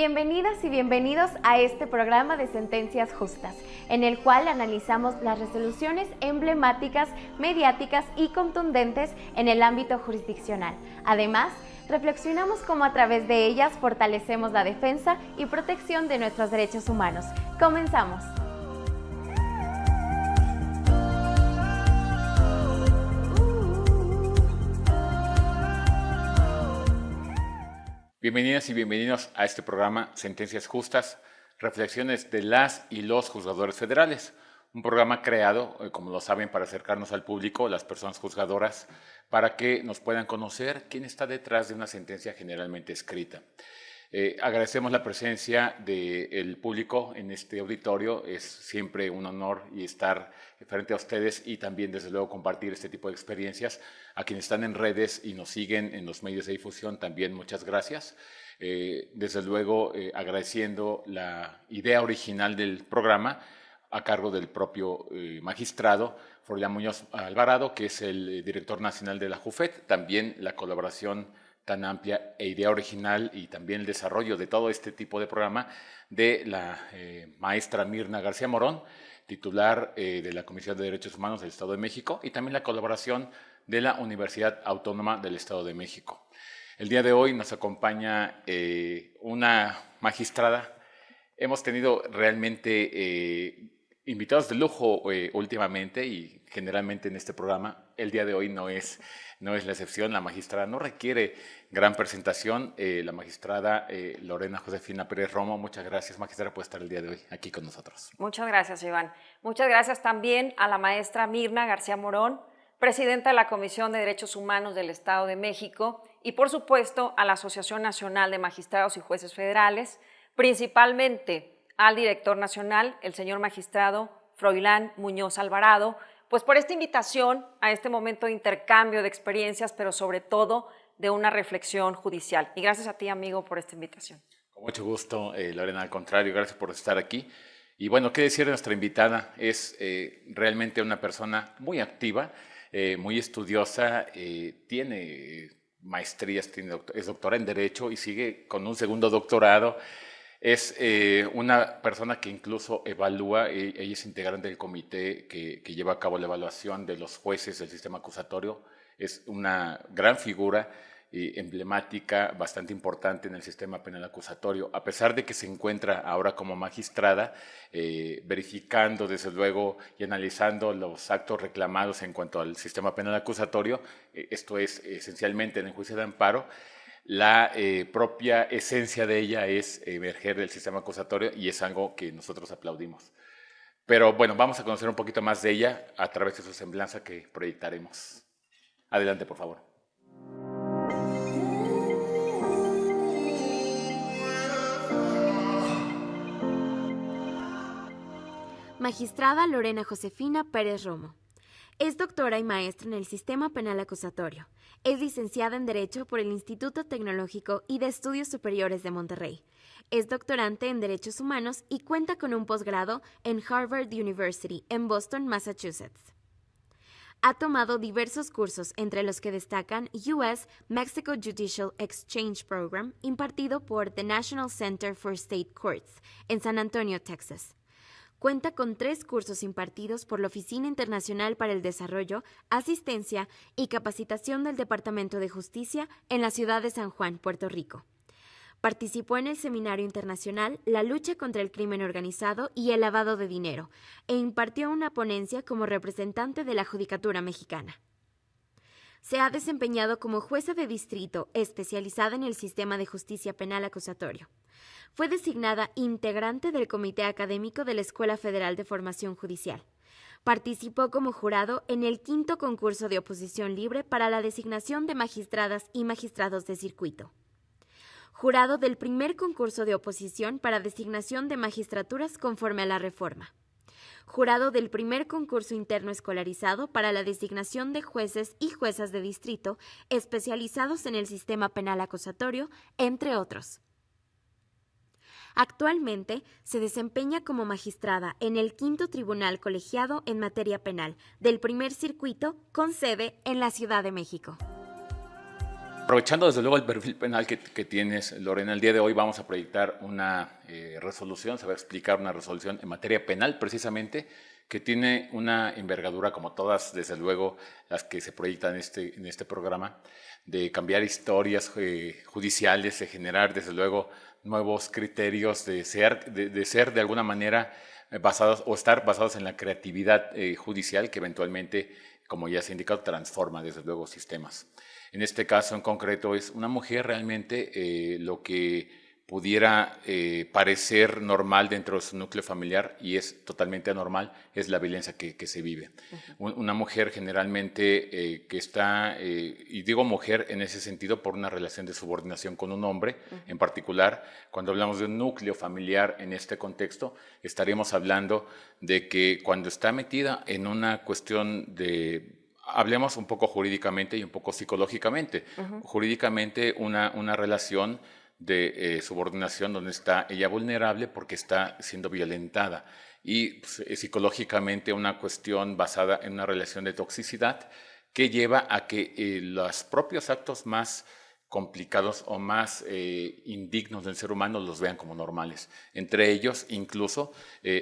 Bienvenidas y bienvenidos a este programa de Sentencias Justas, en el cual analizamos las resoluciones emblemáticas, mediáticas y contundentes en el ámbito jurisdiccional. Además, reflexionamos cómo a través de ellas fortalecemos la defensa y protección de nuestros derechos humanos. Comenzamos. Bienvenidas y bienvenidos a este programa Sentencias Justas, reflexiones de las y los juzgadores federales. Un programa creado, eh, como lo saben, para acercarnos al público, las personas juzgadoras, para que nos puedan conocer quién está detrás de una sentencia generalmente escrita. Eh, agradecemos la presencia del público en este auditorio. Es siempre un honor y estar frente a ustedes y también, desde luego, compartir este tipo de experiencias. A quienes están en redes y nos siguen en los medios de difusión, también muchas gracias. Eh, desde luego, eh, agradeciendo la idea original del programa a cargo del propio magistrado Florian Muñoz Alvarado, que es el director nacional de la JUFET, también la colaboración tan amplia e idea original y también el desarrollo de todo este tipo de programa de la eh, maestra Mirna García Morón, titular eh, de la Comisión de Derechos Humanos del Estado de México y también la colaboración de la Universidad Autónoma del Estado de México. El día de hoy nos acompaña eh, una magistrada. Hemos tenido realmente invitados de lujo últimamente y generalmente en este programa. El día de hoy no es no es la excepción. La magistrada no requiere gran presentación. Eh, la magistrada eh, Lorena Josefina Pérez Romo, muchas gracias, magistrada, por estar el día de hoy aquí con nosotros. Muchas gracias, Iván. Muchas gracias también a la maestra Mirna García Morón, presidenta de la Comisión de Derechos Humanos del Estado de México, y por supuesto a la Asociación Nacional de Magistrados y Jueces Federales, principalmente al director nacional, el señor magistrado Froilán Muñoz Alvarado, pues por esta invitación a este momento de intercambio de experiencias, pero sobre todo de una reflexión judicial. Y gracias a ti, amigo, por esta invitación. Con mucho gusto, eh, Lorena, al contrario, gracias por estar aquí. Y bueno, qué decir de nuestra invitada, es eh, realmente una persona muy activa, eh, muy estudiosa, tiene maestrías, tiene, es doctora en Derecho y sigue con un segundo doctorado. Es eh, una persona que incluso evalúa, e, ella es integrante del comité que, lleva a cabo la evaluación de los jueces del sistema acusatorio. Es una gran figura y emblemática, bastante importante en el sistema penal acusatorio, a pesar de que se encuentra ahora como magistrada, eh, verificando desde luego y analizando los actos reclamados en cuanto al sistema penal acusatorio, eh, esto es esencialmente en el juicio de amparo, la eh, propia esencia de ella es emerger del sistema acusatorio y es algo que nosotros aplaudimos. Pero bueno, vamos a conocer un poquito más de ella a través de su semblanza que proyectaremos. Adelante, por favor. Magistrada Lorena Josefina Pérez Romo. Es doctora y maestra en el sistema penal acusatorio. Es licenciada en Derecho por el Instituto Tecnológico y de Estudios Superiores de Monterrey. Es doctorante en Derechos Humanos y cuenta con un posgrado en Harvard University en Boston, Massachusetts. Ha tomado diversos cursos, entre los que destacan US Mexico Judicial Exchange Program, impartido por The National Center for State Courts en San Antonio, Texas Cuenta con tres cursos impartidos por la Oficina Internacional para el Desarrollo, Asistencia y Capacitación del Departamento de Justicia en la ciudad de San Juan, Puerto Rico. Participó en el Seminario Internacional La lucha contra el crimen organizado y el lavado de dinero e impartió una ponencia como representante de la Judicatura Mexicana. Se ha desempeñado como jueza de distrito especializada en el sistema de justicia penal acusatorio. Fue designada integrante del Comité Académico de la Escuela Federal de Formación Judicial. Participó como jurado en el quinto concurso de oposición libre para la designación de magistradas y magistrados de circuito. Jurado del primer concurso de oposición para designación de magistraturas conforme a la reforma. Jurado del primer concurso interno escolarizado para la designación de jueces y juezas de distrito especializados en el sistema penal acusatorio, entre otros. Actualmente se desempeña como magistrada en el quinto tribunal colegiado en materia penal del primer circuito con sede en la Ciudad de México. Aprovechando desde luego el perfil penal que, tienes, Lorena, el día de hoy vamos a proyectar una eh, resolución, se va a explicar una resolución en materia penal precisamente, que tiene una envergadura como todas, desde luego, las que se proyectan en este, en este programa, de cambiar historias eh, judiciales, de generar desde luego nuevos criterios, de ser de, ser de alguna manera eh, basados o estar basados en la creatividad judicial que eventualmente, como ya se ha indicado, transforma desde luego sistemas. En este caso en concreto es una mujer realmente eh, lo que pudiera eh, parecer normal dentro de su núcleo familiar y es totalmente anormal, es la violencia que, se vive. Una mujer generalmente eh, que está, y digo mujer en ese sentido por una relación de subordinación con un hombre en particular, cuando hablamos de un núcleo familiar en este contexto, estaríamos hablando de que cuando está metida en una cuestión de hablemos un poco jurídicamente y un poco psicológicamente. Jurídicamente, una, una relación de eh, subordinación donde está ella vulnerable porque está siendo violentada y pues, eh, psicológicamente una cuestión basada en una relación de toxicidad que lleva a que eh, los propios actos más complicados o más indignos del ser humano los vean como normales. Entre ellos, incluso,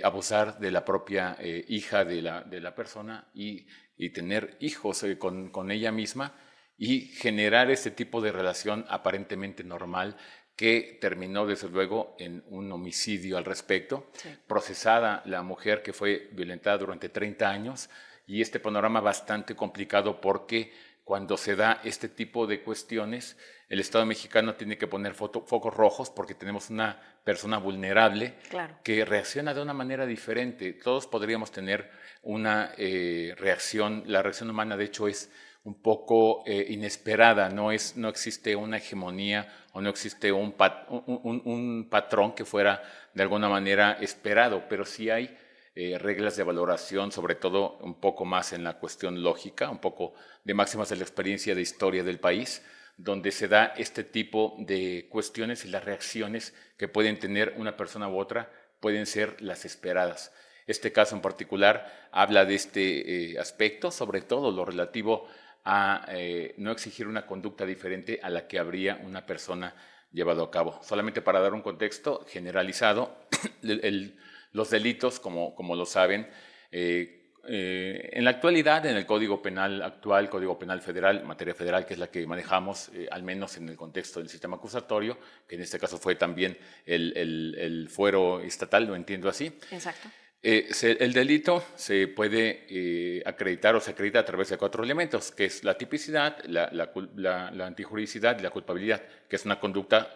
abusar de la propia hija de la, de la persona y y tener hijos eh, con, con, ella misma y generar ese tipo de relación aparentemente normal que terminó desde luego en un homicidio al respecto, procesada la mujer que fue violentada durante 30 años y este panorama bastante complicado porque cuando se da este tipo de cuestiones, el Estado mexicano tiene que poner focos rojos porque tenemos una persona vulnerable que reacciona de una manera diferente. Todos podríamos tener una eh, reacción, la reacción humana de hecho es un poco eh, inesperada, no, es, no existe una hegemonía o no existe un, un, patrón que fuera de alguna manera esperado, pero sí hay eh, reglas de valoración, sobre todo un poco más en la cuestión lógica, un poco de máximas de la experiencia de historia del país, donde se da este tipo de cuestiones y las reacciones que pueden tener una persona u otra pueden ser las esperadas. Este caso en particular habla de este eh, aspecto, sobre todo lo relativo a eh, no exigir una conducta diferente a la que habría una persona llevado a cabo. Solamente para dar un contexto generalizado, los delitos, como, como lo saben, eh, en la actualidad, en el Código Penal actual, Código Penal Federal, materia federal, que es la que manejamos, al menos en el contexto del sistema acusatorio, que en este caso fue también el, el fuero estatal, lo entiendo así. Exacto. Eh, el delito se puede eh, acreditar o se acredita a través de cuatro elementos, que es la tipicidad, la, la, antijuridicidad y la culpabilidad, que es una conducta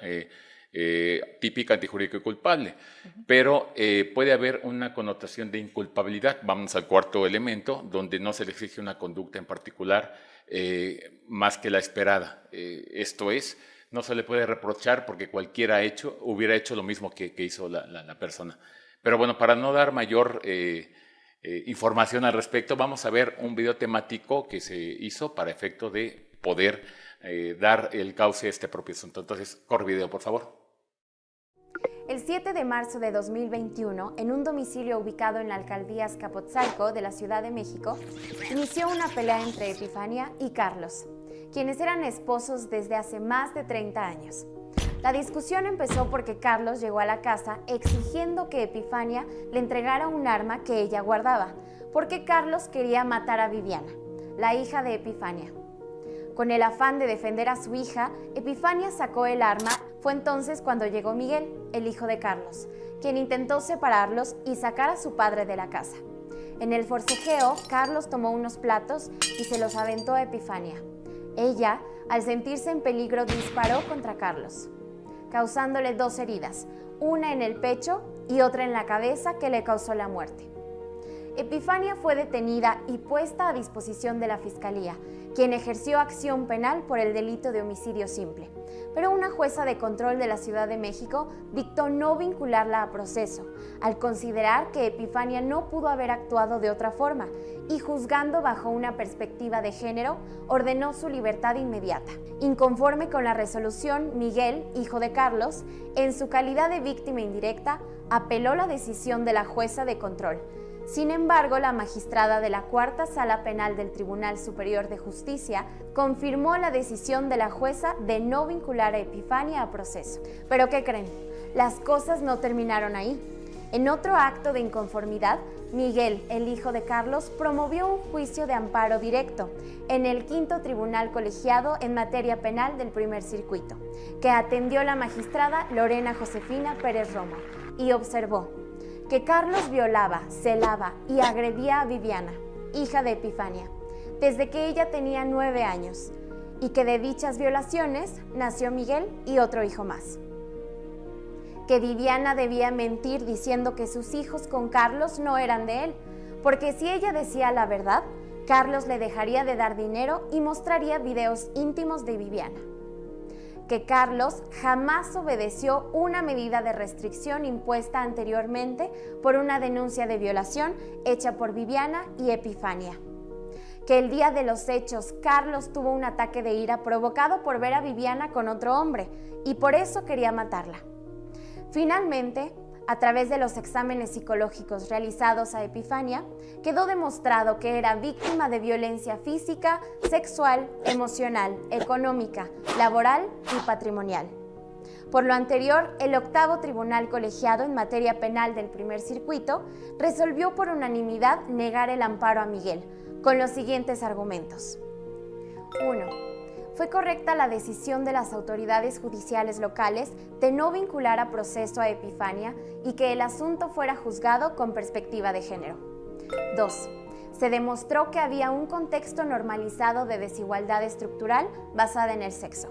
eh, típica, antijurídica y culpable. Pero puede haber una connotación de inculpabilidad. Vamos al cuarto elemento, donde no se le exige una conducta en particular más que la esperada. esto es, no se le puede reprochar porque cualquiera hecho, hubiera hecho lo mismo que, que hizo la persona. Pero bueno, para no dar mayor eh, eh, información al respecto, vamos a ver un video temático que se hizo para efecto de poder eh, dar el cauce a este propio asunto. Entonces, corre video, por favor. El 7 de marzo de 2021, en un domicilio ubicado en la alcaldía Escapotzalco de la Ciudad de México, inició una pelea entre Epifania y Carlos, quienes eran esposos desde hace más de 30 años. La discusión empezó porque Carlos llegó a la casa exigiendo que Epifania le entregara un arma que ella guardaba, porque Carlos quería matar a Viviana, la hija de Epifania. Con el afán de defender a su hija, Epifania sacó el arma. Fue entonces cuando llegó Miguel, el hijo de Carlos, quien intentó separarlos y sacar a su padre de la casa. En el forcejeo, Carlos tomó unos platos y se los aventó a Epifania. Ella, al sentirse en peligro, disparó contra Carlos causándole dos heridas, una en el pecho y otra en la cabeza que le causó la muerte. Epifania fue detenida y puesta a disposición de la Fiscalía, quien ejerció acción penal por el delito de homicidio simple. Pero una jueza de control de la Ciudad de México dictó no vincularla a proceso, al considerar que Epifania no pudo haber actuado de otra forma y juzgando bajo una perspectiva de género, ordenó su libertad inmediata. Inconforme con la resolución, Miguel, hijo de Carlos, en su calidad de víctima indirecta, apeló la decisión de la jueza de control, Sin embargo, la magistrada de la Cuarta Sala Penal del Tribunal Superior de Justicia confirmó la decisión de la jueza de no vincular a Epifania a proceso. Pero ¿qué creen? Las cosas no terminaron ahí. En otro acto de inconformidad, Miguel, el hijo de Carlos, promovió un juicio de amparo directo en el quinto tribunal colegiado en materia penal del primer circuito, que atendió la magistrada Lorena Josefina Pérez Roma y observó que Carlos violaba, celaba y agredía a Viviana, hija de Epifania, desde que ella tenía nueve años, y que de dichas violaciones nació Miguel y otro hijo más. Que Viviana debía mentir diciendo que sus hijos con Carlos no eran de él, porque si ella decía la verdad, Carlos le dejaría de dar dinero y mostraría videos íntimos de Viviana que Carlos jamás obedeció una medida de restricción impuesta anteriormente por una denuncia de violación hecha por Viviana y Epifania. Que el día de los hechos Carlos tuvo un ataque de ira provocado por ver a Viviana con otro hombre y por eso quería matarla. Finalmente, a través de los exámenes psicológicos realizados a Epifania, quedó demostrado que era víctima de violencia física, sexual, emocional, económica, laboral y patrimonial. Por lo anterior, el octavo tribunal colegiado en materia penal del primer circuito resolvió por unanimidad negar el amparo a Miguel, con los siguientes argumentos. 1 fue correcta la decisión de las autoridades judiciales locales de no vincular a proceso a Epifania y que el asunto fuera juzgado con perspectiva de género. 2. Se demostró que había un contexto normalizado de desigualdad estructural basada en el sexo.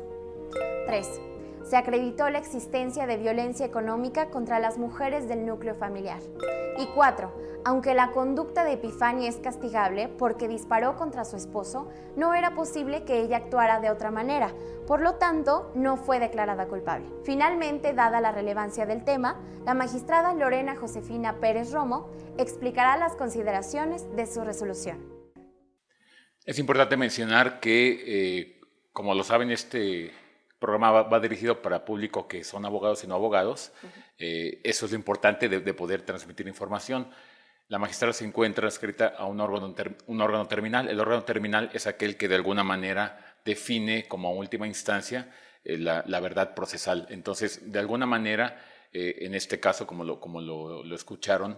3 se acreditó la existencia de violencia económica contra las mujeres del núcleo familiar. Y cuatro, aunque la conducta de Epifania es castigable porque disparó contra su esposo, no era posible que ella actuara de otra manera, por lo tanto, no fue declarada culpable. Finalmente, dada la relevancia del tema, la magistrada Lorena Josefina Pérez Romo explicará las consideraciones de su resolución. Es importante mencionar que, eh, como lo saben, este programa va, dirigido para público que son abogados y no abogados. Eh, eso es lo importante de, poder transmitir información. La magistrada se encuentra escrita a un órgano, un órgano terminal. El órgano terminal es aquel que de alguna manera define como última instancia eh, la, verdad procesal. Entonces, de alguna manera, eh, en este caso, como lo, como lo, escucharon,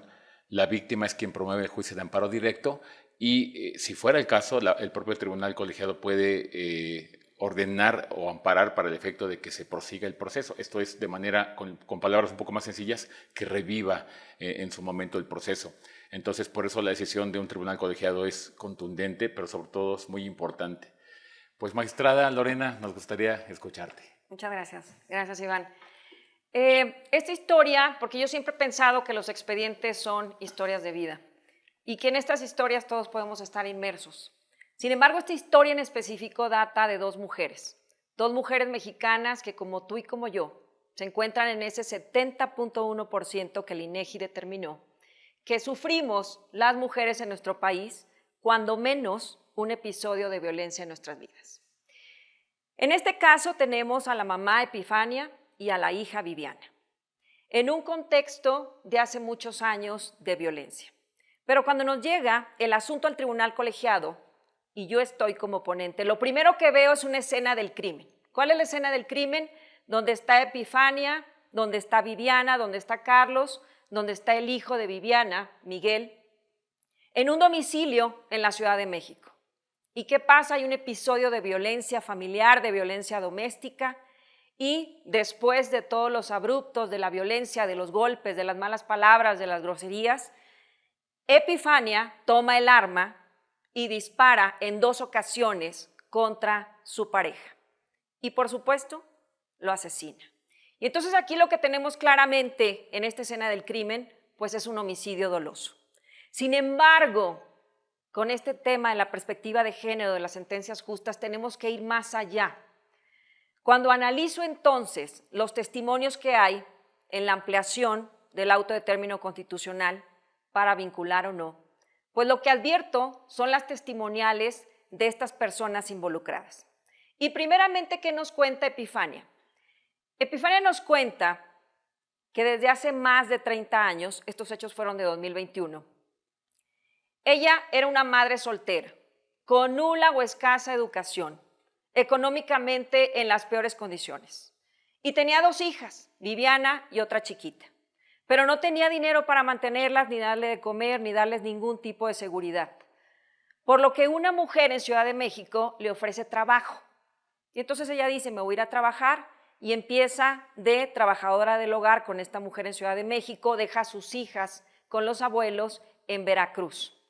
la víctima es quien promueve el juicio de amparo directo y si fuera el caso, el propio tribunal colegiado puede ordenar o amparar para el efecto de que se prosiga el proceso. Esto es de manera, con, palabras un poco más sencillas, que reviva eh, en su momento el proceso. Entonces, por eso la decisión de un tribunal colegiado es contundente, pero sobre todo es muy importante. Pues, magistrada Lorena, nos gustaría escucharte. Muchas gracias. Gracias, Iván. Eh, esta historia, porque yo siempre he pensado que los expedientes son historias de vida y que en estas historias todos podemos estar inmersos. Sin embargo, esta historia en específico data de dos mujeres, dos mujeres mexicanas que como tú y como yo se encuentran en ese 70.1% que el INEGI determinó, que sufrimos las mujeres en nuestro país cuando menos un episodio de violencia en nuestras vidas. En este caso tenemos a la mamá Epifania y a la hija Viviana, en un contexto de hace muchos años de violencia. Pero cuando nos llega el asunto al tribunal colegiado, y yo estoy como ponente, lo primero que veo es una escena del crimen. ¿Cuál es la escena del crimen? Donde está Epifania, donde está Viviana, donde está Carlos, donde está el hijo de Viviana, Miguel, en un domicilio en la Ciudad de México. ¿Y qué pasa? Hay un episodio de violencia familiar, de violencia doméstica, y después de todos los abruptos, de la violencia, de los golpes, de las malas palabras, de las groserías, Epifania toma el arma y dispara en dos ocasiones contra su pareja. Y por supuesto, lo asesina. Y entonces aquí lo que tenemos claramente en esta escena del crimen, pues es un homicidio doloso. Sin embargo, con este tema de la perspectiva de género de las sentencias justas, tenemos que ir más allá. Cuando analizo entonces los testimonios que hay en la ampliación del auto de término constitucional para vincular o no, pues lo que advierto son las testimoniales de estas personas involucradas. Y primeramente, ¿qué nos cuenta Epifania? Epifania nos cuenta que desde hace más de 30 años, estos hechos fueron de 2021, Ella era una madre soltera, con nula o escasa educación, económicamente en las peores condiciones. Y tenía dos hijas, Viviana y otra chiquita. Pero no tenía dinero para mantenerlas, ni darle de comer, ni darles ningún tipo de seguridad. Por lo que una mujer en Ciudad de México le ofrece trabajo. Y entonces ella dice, me voy a ir a trabajar y empieza de trabajadora del hogar con esta mujer en Ciudad de México, deja a sus hijas con los abuelos en Veracruz.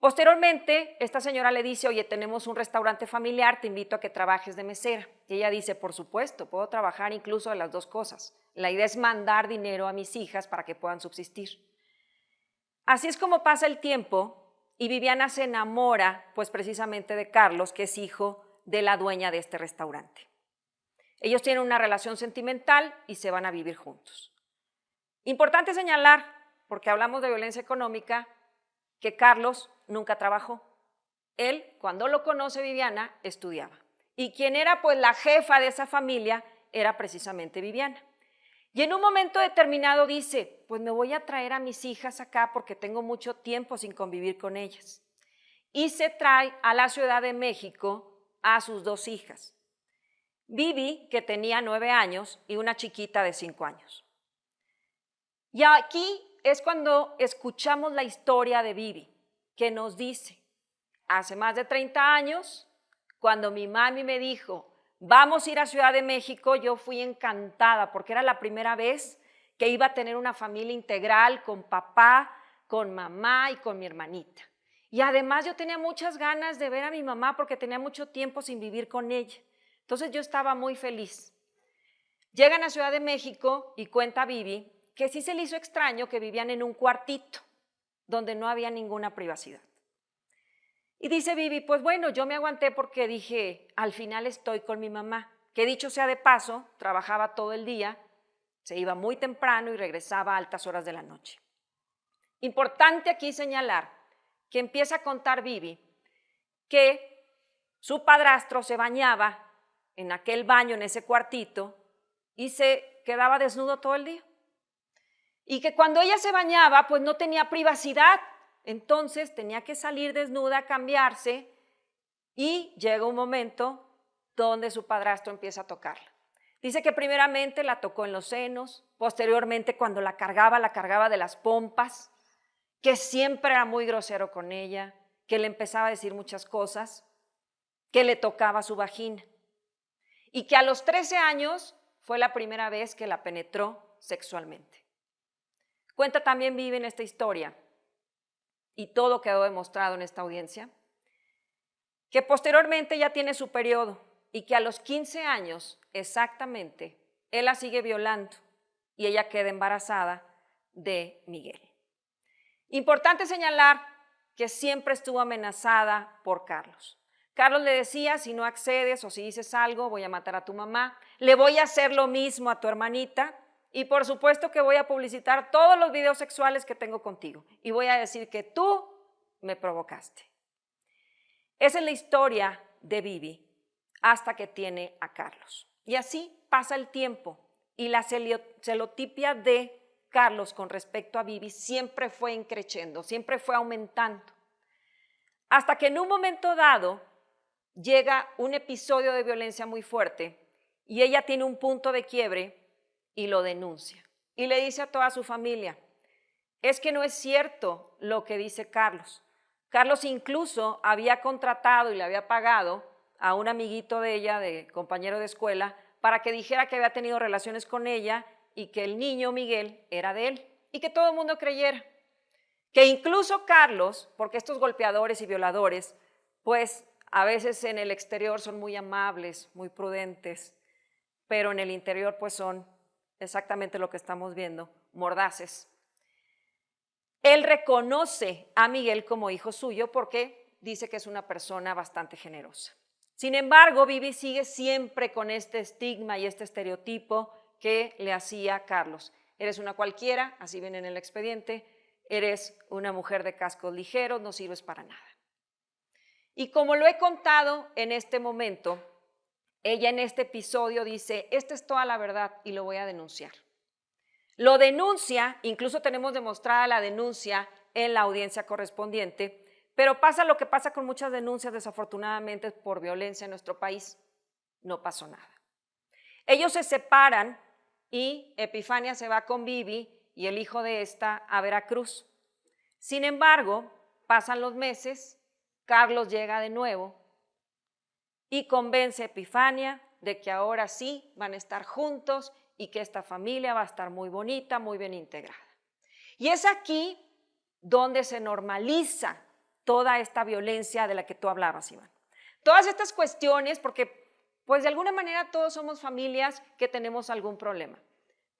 Posteriormente, esta señora le dice, oye, tenemos un restaurante familiar, te invito a que trabajes de mesera. Y ella dice, por supuesto, puedo trabajar incluso de las dos cosas. La idea es mandar dinero a mis hijas para que puedan subsistir. Así es como pasa el tiempo y Viviana se enamora, pues precisamente de Carlos, que es hijo de la dueña de este restaurante. Ellos tienen una relación sentimental y se van a vivir juntos. Importante señalar, porque hablamos de violencia económica, que Carlos nunca trabajó. Él, cuando lo conoce Viviana, estudiaba. Y quien era pues la jefa de esa familia era precisamente Viviana. Y en un momento determinado dice, pues me voy a traer a mis hijas acá porque tengo mucho tiempo sin convivir con ellas. Y se trae a la Ciudad de México a sus dos hijas. Vivi, que tenía nueve años, y una chiquita de cinco años. Y aquí es cuando escuchamos la historia de Vivi que nos dice, hace más de 30 años, cuando mi mami me dijo, vamos a ir a Ciudad de México, yo fui encantada porque era la primera vez que iba a tener una familia integral con papá, con mamá y con mi hermanita. Y además yo tenía muchas ganas de ver a mi mamá porque tenía mucho tiempo sin vivir con ella. Entonces yo estaba muy feliz. Llegan a Ciudad de México y cuenta Vivi que sí se le hizo extraño que vivían en un cuartito donde no había ninguna privacidad. Y dice Vivi, pues bueno, yo me aguanté porque dije, al final estoy con mi mamá, que dicho sea de paso, trabajaba todo el día, se iba muy temprano y regresaba a altas horas de la noche. Importante aquí señalar que empieza a contar Vivi que su padrastro se bañaba en aquel baño, en ese cuartito, y se quedaba desnudo todo el día. Y que cuando ella se bañaba, pues no tenía privacidad. Entonces tenía que salir desnuda, cambiarse y llega un momento donde su padrastro empieza a tocarla. Dice que primeramente la tocó en los senos, posteriormente cuando la cargaba, la cargaba de las pompas, que siempre era muy grosero con ella, que le empezaba a decir muchas cosas, que le tocaba su vagina. Y que a los 13 años fue la primera vez que la penetró sexualmente. Cuenta también Vive en esta historia, y todo quedó demostrado en esta audiencia, que posteriormente ya tiene su periodo y que a los 15 años exactamente él la sigue violando y ella queda embarazada de Miguel. Importante señalar que siempre estuvo amenazada por Carlos. Carlos le decía, si no accedes o si dices algo, voy a matar a tu mamá, le voy a hacer lo mismo a tu hermanita y por supuesto que voy a publicitar todos los videos sexuales que tengo contigo. Y voy a decir que tú me provocaste. Esa es la historia de Vivi hasta que tiene a Carlos. Y así pasa el tiempo y la celotipia de Carlos con respecto a Vivi siempre fue increciendo, siempre fue aumentando. Hasta que en un momento dado llega un episodio de violencia muy fuerte y ella tiene un punto de quiebre y lo denuncia. Y le dice a toda su familia, es que no es cierto lo que dice Carlos. Carlos incluso había contratado y le había pagado a un amiguito de ella, de compañero de escuela, para que dijera que había tenido relaciones con ella y que el niño Miguel era de él y que todo el mundo creyera. Que incluso Carlos, porque estos golpeadores y violadores, pues a veces en el exterior son muy amables, muy prudentes, pero en el interior pues son exactamente lo que estamos viendo, mordaces. Él reconoce a Miguel como hijo suyo porque dice que es una persona bastante generosa. Sin embargo, Vivi sigue siempre con este estigma y este estereotipo que le hacía Carlos. Eres una cualquiera, así ven en el expediente, eres una mujer de cascos ligeros, no sirves para nada. Y como lo he contado en este momento, ella en este episodio dice, esta es toda la verdad y lo voy a denunciar. Lo denuncia, incluso tenemos demostrada la denuncia en la audiencia correspondiente, pero pasa lo que pasa con muchas denuncias desafortunadamente por violencia en nuestro país, no pasó nada. Ellos se separan y Epifania se va con Vivi y el hijo de esta a Veracruz. Sin embargo, pasan los meses, Carlos llega de nuevo y convence a Epifania de que ahora sí van a estar juntos y que esta familia va a estar muy bonita, muy bien integrada. Y es aquí donde se normaliza toda esta violencia de la que tú hablabas, Iván. Todas estas cuestiones, porque pues de alguna manera todos somos familias que tenemos algún problema.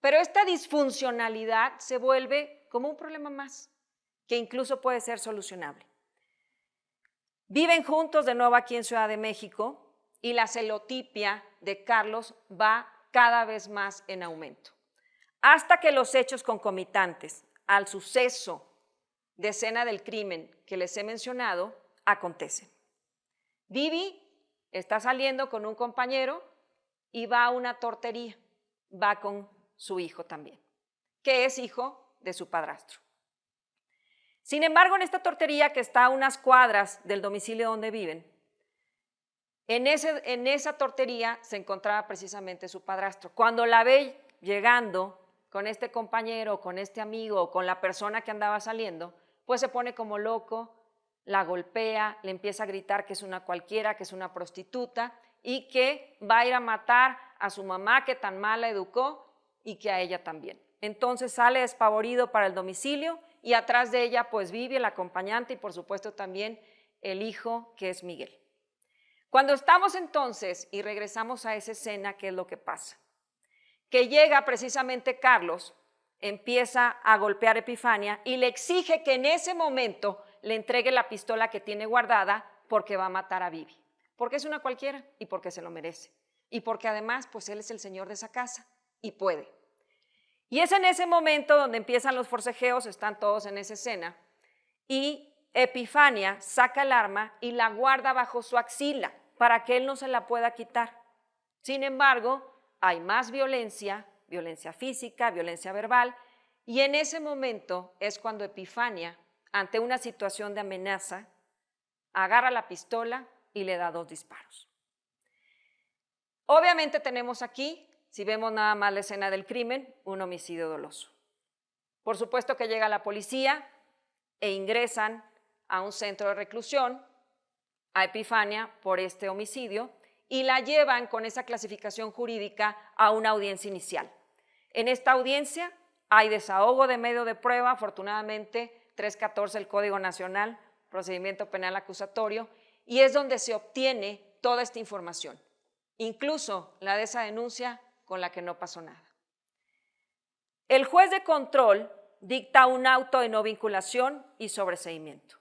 Pero esta disfuncionalidad se vuelve como un problema más, que incluso puede ser solucionable. Viven juntos de nuevo aquí en Ciudad de México y la celotipia de Carlos va cada vez más en aumento, hasta que los hechos concomitantes al suceso de escena del crimen que les he mencionado acontecen. Vivi está saliendo con un compañero y va a una tortería, va con su hijo también, que es hijo de su padrastro. Sin embargo, en esta tortería que está a unas cuadras del domicilio donde viven, en, ese, en esa tortería se encontraba precisamente su padrastro. Cuando la ve llegando con este compañero, con este amigo, con la persona que andaba saliendo, pues se pone como loco, la golpea, le empieza a gritar que es una cualquiera, que es una prostituta y que va a ir a matar a su mamá que tan mal la educó y que a ella también. Entonces sale despavorido para el domicilio y atrás de ella pues vive el acompañante y por supuesto también el hijo que es Miguel. Cuando estamos entonces y regresamos a esa escena, ¿qué es lo que pasa? Que llega precisamente Carlos, empieza a golpear a Epifania y le exige que en ese momento le entregue la pistola que tiene guardada porque va a matar a Vivi. Porque es una cualquiera y porque se lo merece. Y porque además, pues él es el señor de esa casa y puede. Y es en ese momento donde empiezan los forcejeos, están todos en esa escena, y Epifania saca el arma y la guarda bajo su axila para que él no se la pueda quitar. Sin embargo, hay más violencia, violencia física, violencia verbal, y en ese momento es cuando Epifania ante una situación de amenaza, agarra la pistola y le da dos disparos. Obviamente tenemos aquí, si vemos nada más la escena del crimen, un homicidio doloso. Por supuesto que llega la policía e ingresan a un centro de reclusión a Epifania por este homicidio y la llevan con esa clasificación jurídica a una audiencia inicial. En esta audiencia hay desahogo de medio de prueba, afortunadamente 314 del Código Nacional, procedimiento penal acusatorio, y es donde se obtiene toda esta información, incluso la de esa denuncia con la que no pasó nada. El juez de control dicta un auto de no vinculación y sobreseimiento.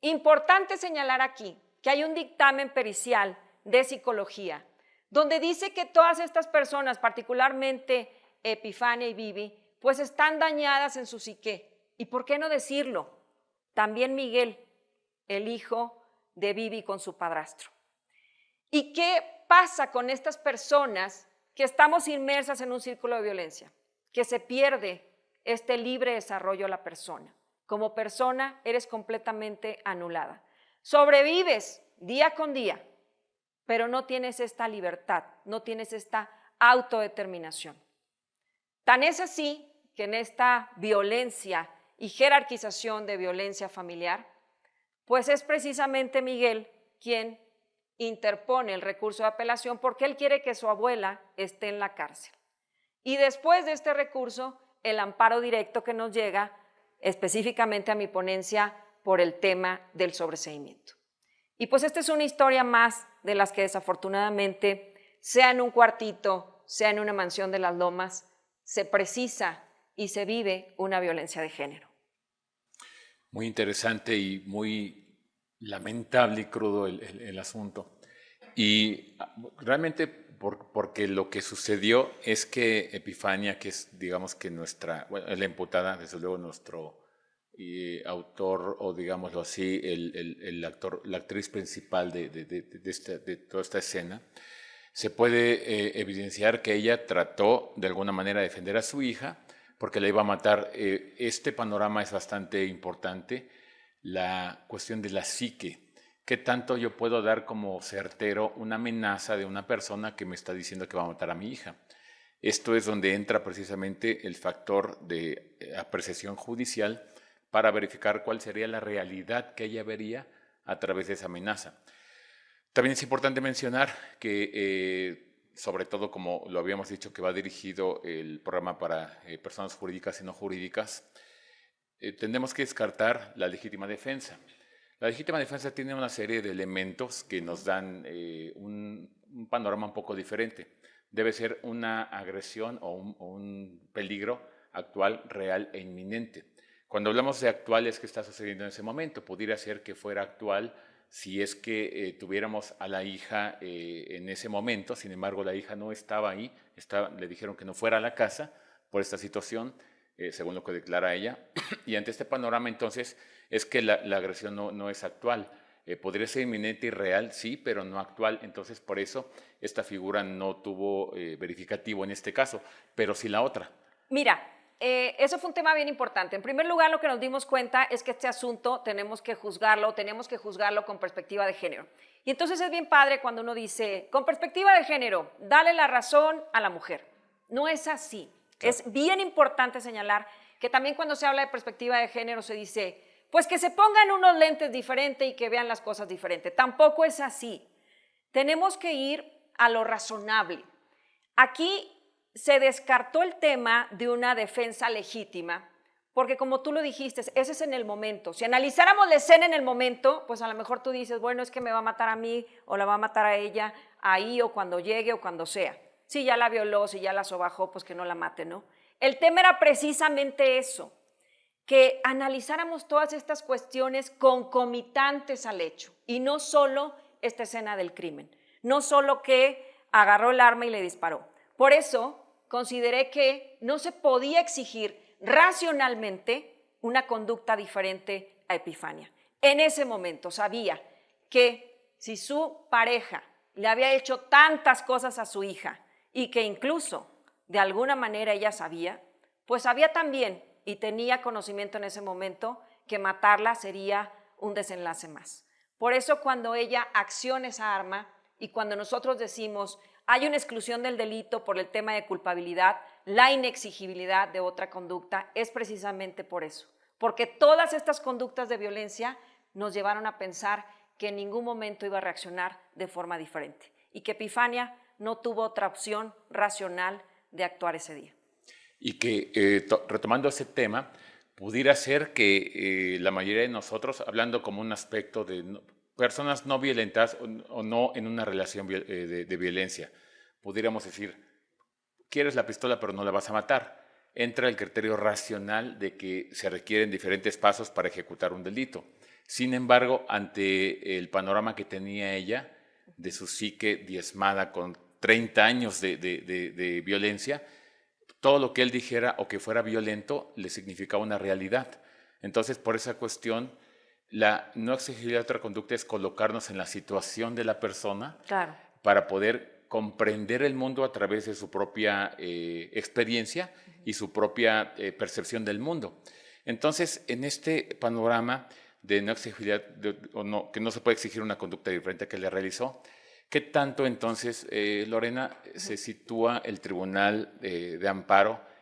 Importante señalar aquí que hay un dictamen pericial de psicología donde dice que todas estas personas, particularmente Epifania y Vivi, pues están dañadas en su psique ¿Y por qué no decirlo? También Miguel, el hijo de Vivi con su padrastro. ¿Y qué pasa con estas personas que estamos inmersas en un círculo de violencia? Que se pierde este libre desarrollo de la persona. Como persona eres completamente anulada. Sobrevives día con día, pero no tienes esta libertad, no tienes esta autodeterminación. Tan es así que en esta violencia y jerarquización de violencia familiar, pues es precisamente Miguel quien interpone el recurso de apelación porque él quiere que su abuela esté en la cárcel. Y después de este recurso, el amparo directo que nos llega específicamente a mi ponencia por el tema del sobreseimiento. Y pues esta es una historia más de las que desafortunadamente, sea en un cuartito, sea en una mansión de las lomas, se precisa y se vive una violencia de género. Muy interesante y muy lamentable y crudo el, asunto. Y ah, realmente porque lo que sucedió es que Epifania, que es digamos que nuestra, bueno, la imputada, desde luego nuestro autor o digámoslo así, el, actor, la actriz principal de, de, toda esta escena, se puede eh, evidenciar que ella trató de alguna manera de defender a su hija, porque la iba a matar. Eh, este panorama es bastante importante, la cuestión de la psique. ¿Qué tanto yo puedo dar como certero una amenaza de una persona que me está diciendo que va a matar a mi hija? Esto es donde entra precisamente el factor de eh, apreciación judicial para verificar cuál sería la realidad que ella vería a través de esa amenaza. También es importante mencionar que eh, sobre todo como lo habíamos dicho que va dirigido el programa para eh, personas jurídicas y no jurídicas, eh, tendremos que descartar la legítima defensa. La legítima defensa tiene una serie de elementos que nos dan eh, un, panorama un poco diferente. Debe ser una agresión o un peligro actual, real e inminente. Cuando hablamos de actual es que está sucediendo en ese momento. Pudiera ser que fuera actual si es que eh, tuviéramos a la hija eh, en ese momento, sin embargo la hija no estaba ahí, le dijeron que no fuera a la casa por esta situación, eh, según lo que declara ella, y ante este panorama entonces es que la, agresión no, no, es actual. podría ser inminente y real, sí, pero no actual, entonces por eso esta figura no tuvo verificativo en este caso, pero sí la otra. Mira, eh, eso fue un tema bien importante. En primer lugar, lo que nos dimos cuenta es que este asunto tenemos que juzgarlo, tenemos que juzgarlo con perspectiva de género. Y entonces es bien padre cuando uno dice, con perspectiva de género, dale la razón a la mujer. No es así. Es bien importante señalar que también cuando se habla de perspectiva de género se dice, pues que se pongan unos lentes diferentes y que vean las cosas diferentes. Tampoco es así. Tenemos que ir a lo razonable. Aquí se descartó el tema de una defensa legítima, porque como tú lo dijiste, ese es en el momento. Si analizáramos la escena en el momento, pues a lo mejor tú dices, bueno, es que me va a matar a mí o la va a matar a ella ahí o cuando llegue o cuando sea. Si ya la violó, si ya la sobajó, pues que no la mate, ¿no? El tema era precisamente eso, que analizáramos todas estas cuestiones concomitantes al hecho y no solo esta escena del crimen, no solo que agarró el arma y le disparó. Por eso consideré que no se podía exigir racionalmente una conducta diferente a Epifania. En ese momento sabía que si su pareja le había hecho tantas cosas a su hija y que incluso de alguna manera ella sabía, pues sabía también y tenía conocimiento en ese momento que matarla sería un desenlace más. Por eso cuando ella acciona esa arma y cuando nosotros decimos hay una exclusión del delito por el tema de culpabilidad, la inexigibilidad de otra conducta es precisamente por eso, porque todas estas conductas de violencia nos llevaron a pensar que en ningún momento iba a reaccionar de forma diferente y que Epifania no tuvo otra opción racional de actuar ese día. Y que, eh, retomando ese tema, pudiera ser que eh, la mayoría de nosotros, hablando como un aspecto de personas no violentas o, no en una relación eh, de, violencia. Pudiéramos decir, quieres la pistola pero no la vas a matar. Entra el criterio racional de que se requieren diferentes pasos para ejecutar un delito. Sin embargo, ante el panorama que tenía ella, de su psique diezmada con 30 años de, de violencia, todo lo que él dijera o que fuera violento le significaba una realidad. Entonces, por esa cuestión, la no exigibilidad de otra conducta es colocarnos en la situación de la persona para poder comprender el mundo a través de su propia eh, experiencia y su propia eh, percepción del mundo. Entonces, en este panorama de no exigibilidad, o no, que no se puede exigir una conducta diferente que le realizó, ¿qué tanto entonces, eh, Lorena, se sitúa el Tribunal de Amparo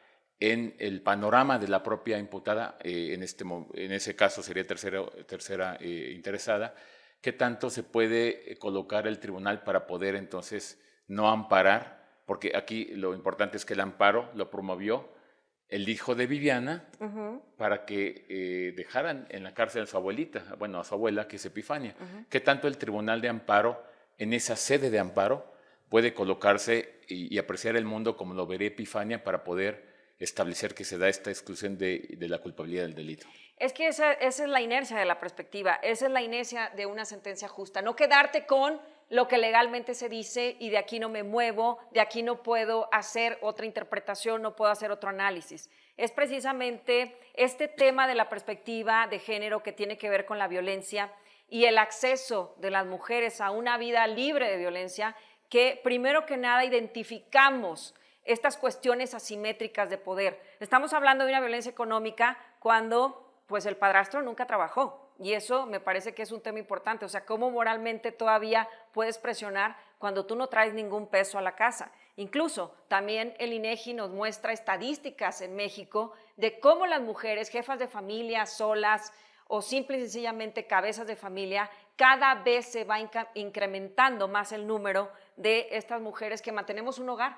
en el panorama de la propia imputada, eh, en, este, en ese caso sería tercera, tercera eh, interesada, ¿qué tanto se puede eh, colocar el tribunal para poder entonces no amparar? Porque aquí lo importante es que el amparo lo promovió el hijo de Viviana para que dejaran en la cárcel a su abuelita, bueno, a su abuela, que es Epifania. ¿Qué tanto el tribunal de amparo, en esa sede de amparo, puede colocarse y, apreciar el mundo como lo vería Epifania para poder establecer que se da esta exclusión de, la culpabilidad del delito. Es que esa, es la inercia de la perspectiva, esa es la inercia de una sentencia justa, no quedarte con lo que legalmente se dice y de aquí no me muevo, de aquí no puedo hacer otra interpretación, no puedo hacer otro análisis. Es precisamente este tema de la perspectiva de género que tiene que ver con la violencia y el acceso de las mujeres a una vida libre de violencia que primero que nada identificamos estas cuestiones asimétricas de poder. Estamos hablando de una violencia económica cuando pues el padrastro nunca trabajó y eso me parece que es un tema importante, o sea, cómo moralmente todavía puedes presionar cuando tú no traes ningún peso a la casa. Incluso también el INEGI nos muestra estadísticas en México de cómo las mujeres, jefas de familia, solas o simple y sencillamente cabezas de familia, cada vez se va incrementando más el número de estas mujeres que mantenemos un hogar.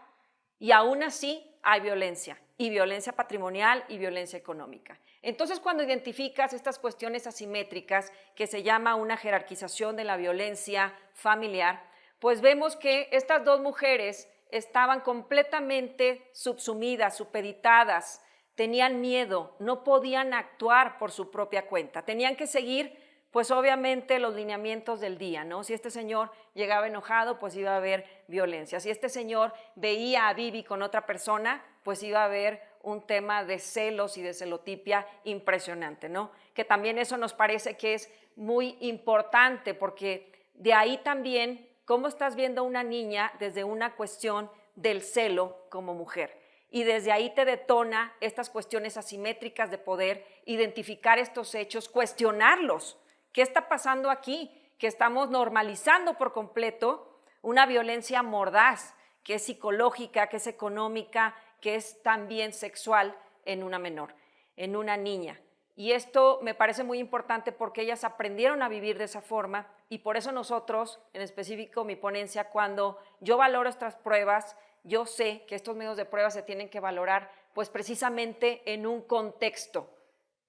Y aún así hay violencia, y violencia patrimonial y violencia económica. Entonces, cuando identificas estas cuestiones asimétricas, que se llama una jerarquización de la violencia familiar, pues vemos que estas dos mujeres estaban completamente subsumidas, supeditadas, tenían miedo, no podían actuar por su propia cuenta, tenían que seguir pues obviamente los lineamientos del día, ¿no? Si este señor llegaba enojado, pues iba a haber violencia. Si este señor veía a Vivi con otra persona, pues iba a haber un tema de celos y de celotipia impresionante, ¿no? Que también eso nos parece que es muy importante porque de ahí también cómo estás viendo a una niña desde una cuestión del celo como mujer. Y desde ahí te detona estas cuestiones asimétricas de poder, identificar estos hechos, cuestionarlos ¿Qué está pasando aquí? Que estamos normalizando por completo una violencia mordaz, que es psicológica, que es económica, que es también sexual en una menor, en una niña. Y esto me parece muy importante porque ellas aprendieron a vivir de esa forma y por eso nosotros, en específico mi ponencia, cuando yo valoro estas pruebas, yo sé que estos medios de prueba se tienen que valorar pues precisamente en un contexto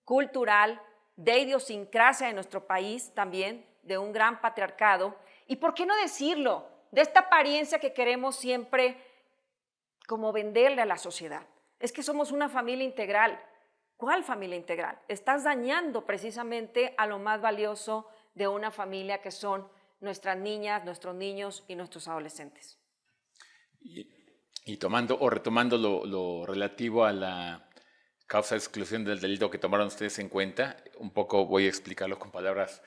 cultural, de idiosincrasia de nuestro país también, de un gran patriarcado, y por qué no decirlo, de esta apariencia que queremos siempre como venderle a la sociedad. Es que somos una familia integral. ¿Cuál familia integral? Estás dañando precisamente a lo más valioso de una familia que son nuestras niñas, nuestros niños y nuestros adolescentes. Tomando o retomando lo relativo a la causa de exclusión del delito que tomaron ustedes en cuenta. Un poco voy a explicarlo con palabras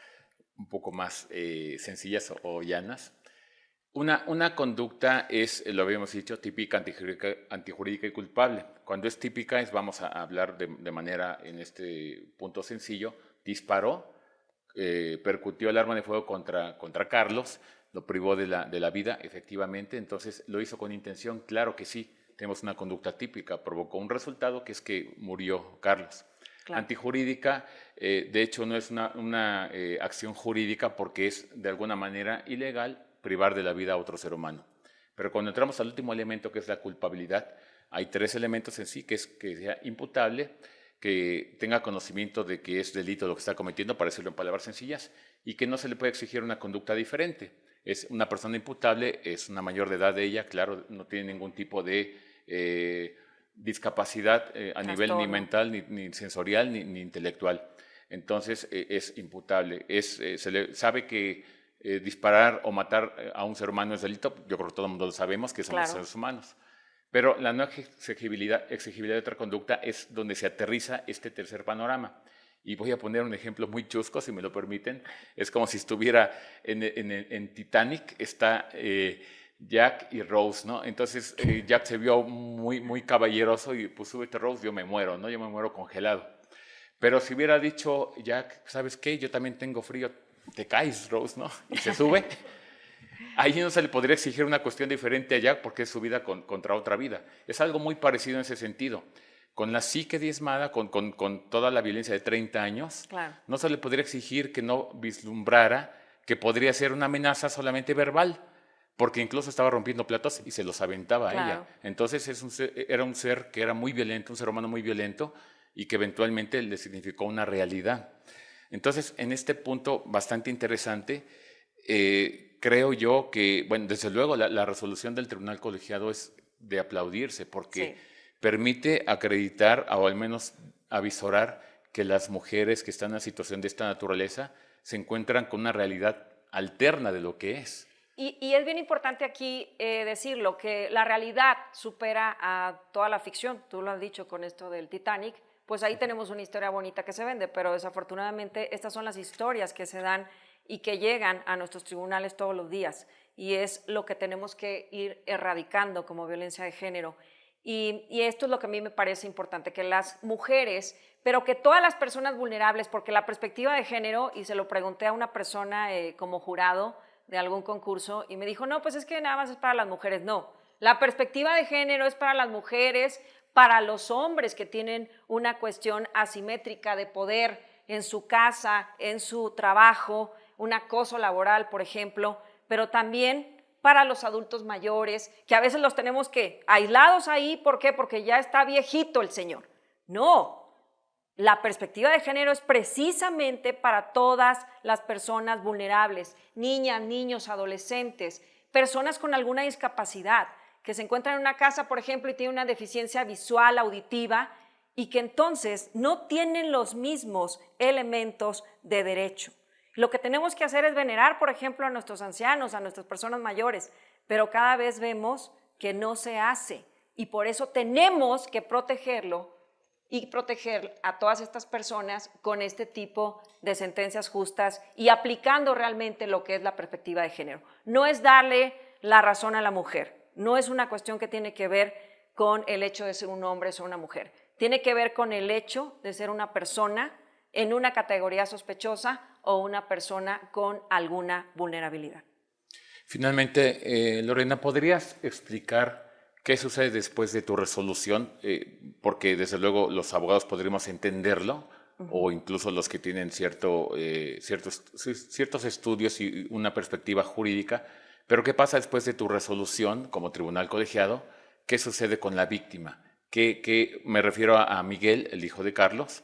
un poco más eh, sencillas o, llanas. Una, una, conducta es, lo habíamos dicho, típica, antijurídica, y culpable. Cuando es típica, es, vamos a hablar de, manera, en este punto sencillo, disparó, eh, percutió el arma de fuego contra, contra Carlos, lo privó de la, de la vida, efectivamente, entonces lo hizo con intención, claro que sí, tenemos una conducta típica, provocó un resultado que es que murió Carlos. Antijurídica, eh, de hecho, no es una, eh, acción jurídica porque es de alguna manera ilegal privar de la vida a otro ser humano. Pero cuando entramos al último elemento, que es la culpabilidad, hay tres elementos en sí, que es que sea imputable, que tenga conocimiento de que es delito lo que está cometiendo, para decirlo en palabras sencillas, y que no se le puede exigir una conducta diferente. Es una persona imputable, es una mayor de edad de ella, claro, no tiene ningún tipo de eh, discapacidad eh, a nivel ni mental, ni, sensorial, ni, intelectual. Entonces eh, es imputable. Es, se le sabe que disparar o matar a un ser humano es delito, yo creo que todo el mundo lo sabemos, que somos seres humanos. Pero la no exigibilidad, exigibilidad de otra conducta es donde se aterriza este tercer panorama. Y voy a poner un ejemplo muy chusco, si me lo permiten. Es como si estuviera en, en, Titanic, está Jack y Rose, ¿no? Entonces eh, Jack se vio muy, muy caballeroso y pues súbete Rose, yo me muero, ¿no? Yo me muero congelado. Pero si hubiera dicho Jack, ¿sabes qué? Yo también tengo frío, te caes, Rose, ¿no? Y se sube. Ahí no se le podría exigir una cuestión diferente a Jack porque es su vida contra otra vida. Es algo muy parecido en ese sentido. Con la psique diezmada, con, con, con toda la violencia de 30 años, no se le podría exigir que no vislumbrara que podría ser una amenaza solamente verbal porque incluso estaba rompiendo platos y se los aventaba a ella. Entonces es era un ser que era muy violento, un ser humano muy violento y que eventualmente le significó una realidad. Entonces, en este punto bastante interesante, eh, creo yo que, bueno, desde luego la, resolución del tribunal colegiado es de aplaudirse porque permite acreditar o al menos avisorar que las mujeres que están en una situación de esta naturaleza se encuentran con una realidad alterna de lo que es. Y, es bien importante aquí eh, decirlo, que la realidad supera a toda la ficción, tú lo has dicho con esto del Titanic, pues ahí tenemos una historia bonita que se vende, pero desafortunadamente estas son las historias que se dan y que llegan a nuestros tribunales todos los días y es lo que tenemos que ir erradicando como violencia de género. Y, esto es lo que a mí me parece importante, que las mujeres, pero que todas las personas vulnerables, porque la perspectiva de género, y se lo pregunté a una persona eh, como jurado de algún concurso, y me dijo, no, pues es que nada más es para las mujeres. No, la perspectiva de género es para las mujeres, para los hombres que tienen una cuestión asimétrica de poder en su casa, en su trabajo, un acoso laboral, por ejemplo, pero también para los adultos mayores, que a veces los tenemos que aislados ahí, ¿por qué? Porque ya está viejito el Señor. No, la perspectiva de género es precisamente para todas las personas vulnerables, niñas, niños, adolescentes, personas con alguna discapacidad, que se encuentran en una casa, por ejemplo, y tienen una deficiencia visual, auditiva, y que entonces no tienen los mismos elementos de derecho. Lo que tenemos que hacer es venerar, por ejemplo, a nuestros ancianos, a nuestras personas mayores, pero cada vez vemos que no se hace y por eso tenemos que protegerlo y proteger a todas estas personas con este tipo de sentencias justas y aplicando realmente lo que es la perspectiva de género. No es darle la razón a la mujer, no es una cuestión que tiene que ver con el hecho de ser un hombre o una mujer, tiene que ver con el hecho de ser una persona en una categoría sospechosa o una persona con alguna vulnerabilidad. Finalmente, eh, Lorena, ¿podrías explicar qué sucede después de tu resolución? Eh, porque desde luego los abogados podríamos entenderlo, o incluso los que tienen cierto, eh, ciertos, ciertos estudios y una perspectiva jurídica, pero ¿qué pasa después de tu resolución como tribunal colegiado? ¿Qué sucede con la víctima? ¿Qué, me refiero a Miguel, el hijo de Carlos,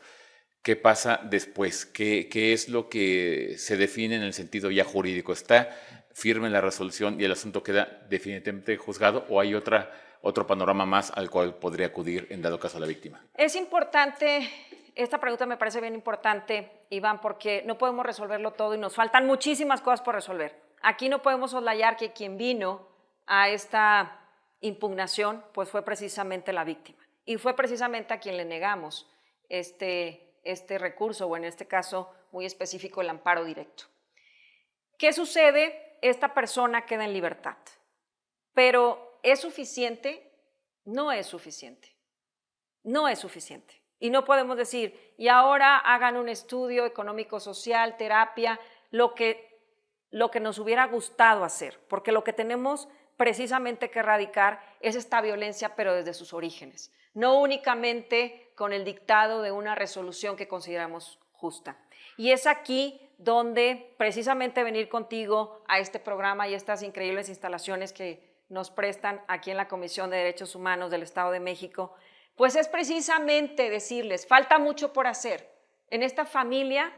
¿Qué pasa después? ¿Qué, ¿Qué, es lo que se define en el sentido ya jurídico? ¿Está firme la resolución y el asunto queda definitivamente juzgado o hay otra, otro panorama más al cual podría acudir en dado caso la víctima? Es importante, esta pregunta me parece bien importante, Iván, porque no podemos resolverlo todo y nos faltan muchísimas cosas por resolver. Aquí no podemos soslayar que quien vino a esta impugnación pues fue precisamente la víctima y fue precisamente a quien le negamos este este recurso o en este caso muy específico el amparo directo. ¿Qué sucede? Esta persona queda en libertad, pero ¿es suficiente? No es suficiente. No es suficiente. Y no podemos decir, y ahora hagan un estudio económico-social, terapia, lo que, lo que nos hubiera gustado hacer, porque lo que tenemos precisamente que erradicar es esta violencia, pero desde sus orígenes, no únicamente con el dictado de una resolución que consideramos justa. Y es aquí donde precisamente venir contigo a este programa y estas increíbles instalaciones que nos prestan aquí en la Comisión de Derechos Humanos del Estado de México, pues es precisamente decirles, falta mucho por hacer en esta familia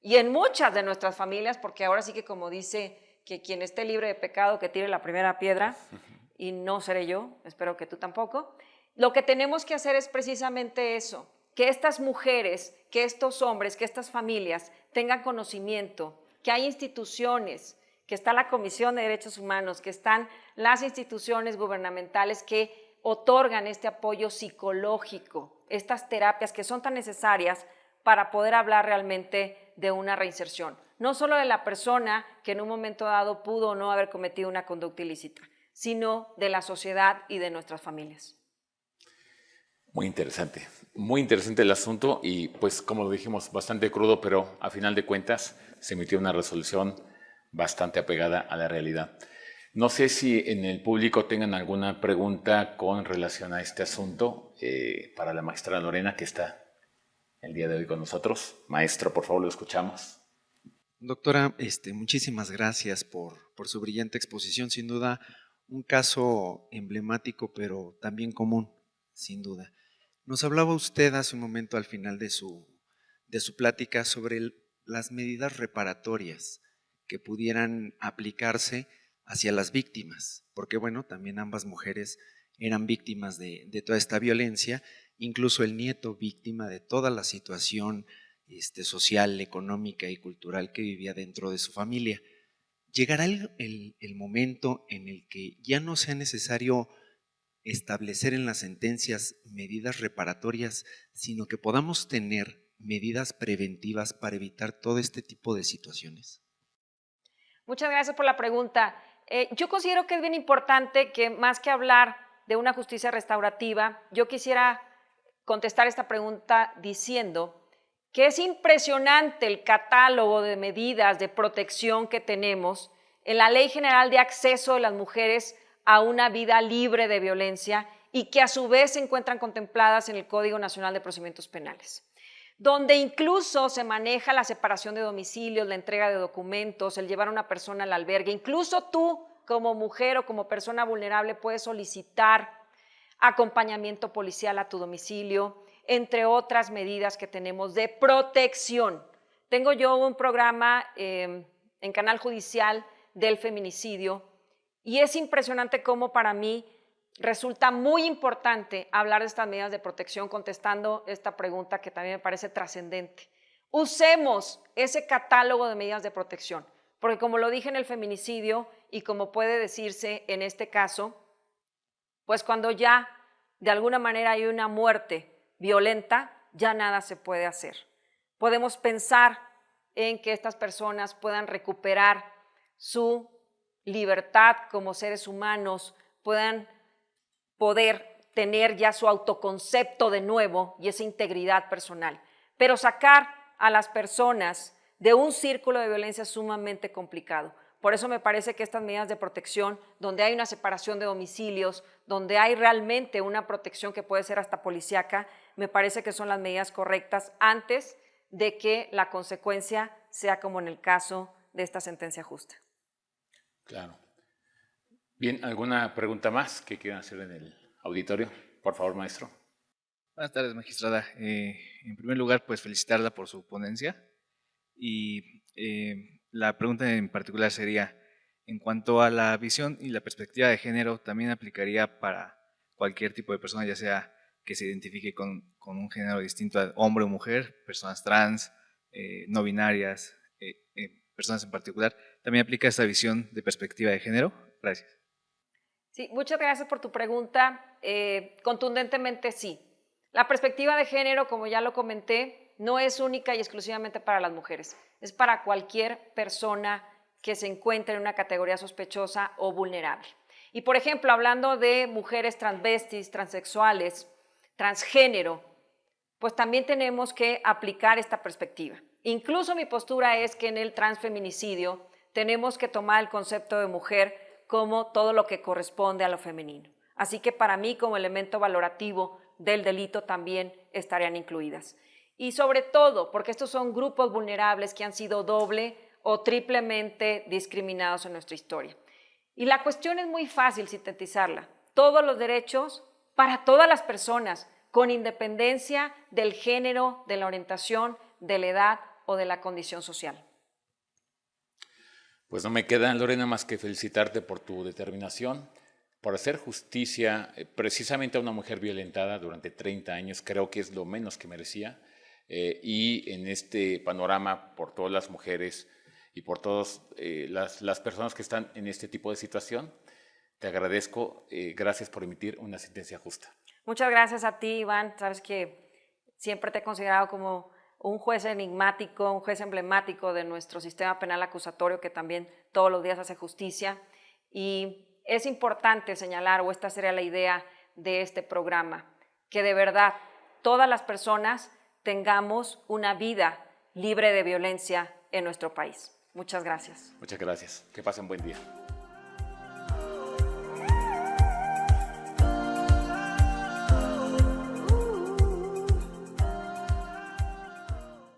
y en muchas de nuestras familias, porque ahora sí que como dice que quien esté libre de pecado que tire la primera piedra, y no seré yo, espero que tú tampoco, lo que tenemos que hacer es precisamente eso, que estas mujeres, que estos hombres, que estas familias tengan conocimiento, que hay instituciones, que está la Comisión de Derechos Humanos, que están las instituciones gubernamentales que otorgan este apoyo psicológico, estas terapias que son tan necesarias para poder hablar realmente de una reinserción. No solo de la persona que en un momento dado pudo o no haber cometido una conducta ilícita, sino de la sociedad y de nuestras familias. Muy interesante, muy interesante el asunto y pues como lo dijimos, bastante crudo, pero a final de cuentas se emitió una resolución bastante apegada a la realidad. No sé si en el público tengan alguna pregunta con relación a este asunto eh, para la maestra Lorena que está el día de hoy con nosotros. Maestro, por favor, lo escuchamos. Doctora, este, muchísimas gracias por, por su brillante exposición. Sin duda, un caso emblemático, pero también común, sin duda. Nos hablaba usted hace un momento al final de su, de su plática sobre las medidas reparatorias que pudieran aplicarse hacia las víctimas, porque bueno, también ambas mujeres eran víctimas de, toda esta violencia, incluso el nieto víctima de toda la situación este, social, económica y cultural que vivía dentro de su familia. Llegará el, el momento en el que ya no sea necesario establecer en las sentencias medidas reparatorias, sino que podamos tener medidas preventivas para evitar todo este tipo de situaciones? Muchas gracias por la pregunta. Eh, yo considero que es bien importante que más que hablar de una justicia restaurativa, yo quisiera contestar esta pregunta diciendo que es impresionante el catálogo de medidas de protección que tenemos en la Ley General de Acceso de las Mujeres a una vida libre de violencia y que a su vez se encuentran contempladas en el Código Nacional de Procedimientos Penales, donde incluso se maneja la separación de domicilios, la entrega de documentos, el llevar a una persona al albergue. Incluso tú, como mujer o como persona vulnerable, puedes solicitar acompañamiento policial a tu domicilio, entre otras medidas que tenemos de protección. Tengo yo un programa eh, en Canal Judicial del feminicidio y es impresionante cómo para mí resulta muy importante hablar de estas medidas de protección contestando esta pregunta que también me parece trascendente. Usemos ese catálogo de medidas de protección, porque como lo dije en el feminicidio y como puede decirse en este caso, pues cuando ya de alguna manera hay una muerte violenta, ya nada se puede hacer. Podemos pensar en que estas personas puedan recuperar su libertad como seres humanos, puedan poder tener ya su autoconcepto de nuevo y esa integridad personal. Pero sacar a las personas de un círculo de violencia es sumamente complicado. Por eso me parece que estas medidas de protección, donde hay una separación de domicilios, donde hay realmente una protección que puede ser hasta policíaca, me parece que son las medidas correctas antes de que la consecuencia sea como en el caso de esta sentencia justa. Claro. Bien, ¿alguna pregunta más que quieran hacer en el auditorio? Por favor, maestro. Buenas tardes, magistrada. Eh, en primer lugar, pues felicitarla por su ponencia. Y eh, la pregunta en particular sería, en cuanto a la visión y la perspectiva de género, ¿también aplicaría para cualquier tipo de persona, ya sea que se identifique con, un género distinto a hombre o mujer, personas trans, eh, no binarias, personas en particular? ¿También aplica esta visión de perspectiva de género? Gracias. Sí, muchas gracias por tu pregunta. Eh, contundentemente sí. La perspectiva de género, como ya lo comenté, no es única y exclusivamente para las mujeres. Es para cualquier persona que se encuentre en una categoría sospechosa o vulnerable. Y por ejemplo, hablando de mujeres transvestis, transexuales, transgénero, pues también tenemos que aplicar esta perspectiva. Incluso mi postura es que en el transfeminicidio tenemos que tomar el concepto de mujer como todo lo que corresponde a lo femenino. Así que para mí como elemento valorativo del delito también estarían incluidas. Y sobre todo porque estos son grupos vulnerables que han sido doble o triplemente discriminados en nuestra historia. Y la cuestión es muy fácil sintetizarla. Todos los derechos para todas las personas, con independencia del género, de la orientación, de la edad o de la condición social. Pues no me queda, Lorena, más que felicitarte por tu determinación, por hacer justicia eh, precisamente a una mujer violentada durante 30 años, creo que es lo menos que merecía, eh, y en este panorama por todas las mujeres y por todas eh, las, personas que están en este tipo de situación, te agradezco, gracias por emitir una sentencia justa. Muchas gracias a ti, Iván, sabes que siempre te he considerado como un juez enigmático, un juez emblemático de nuestro sistema penal acusatorio que también todos los días hace justicia. Y es importante señalar, o esta sería la idea de este programa, que de verdad todas las personas tengamos una vida libre de violencia en nuestro país. Muchas gracias. Muchas gracias. Que pasen buen día.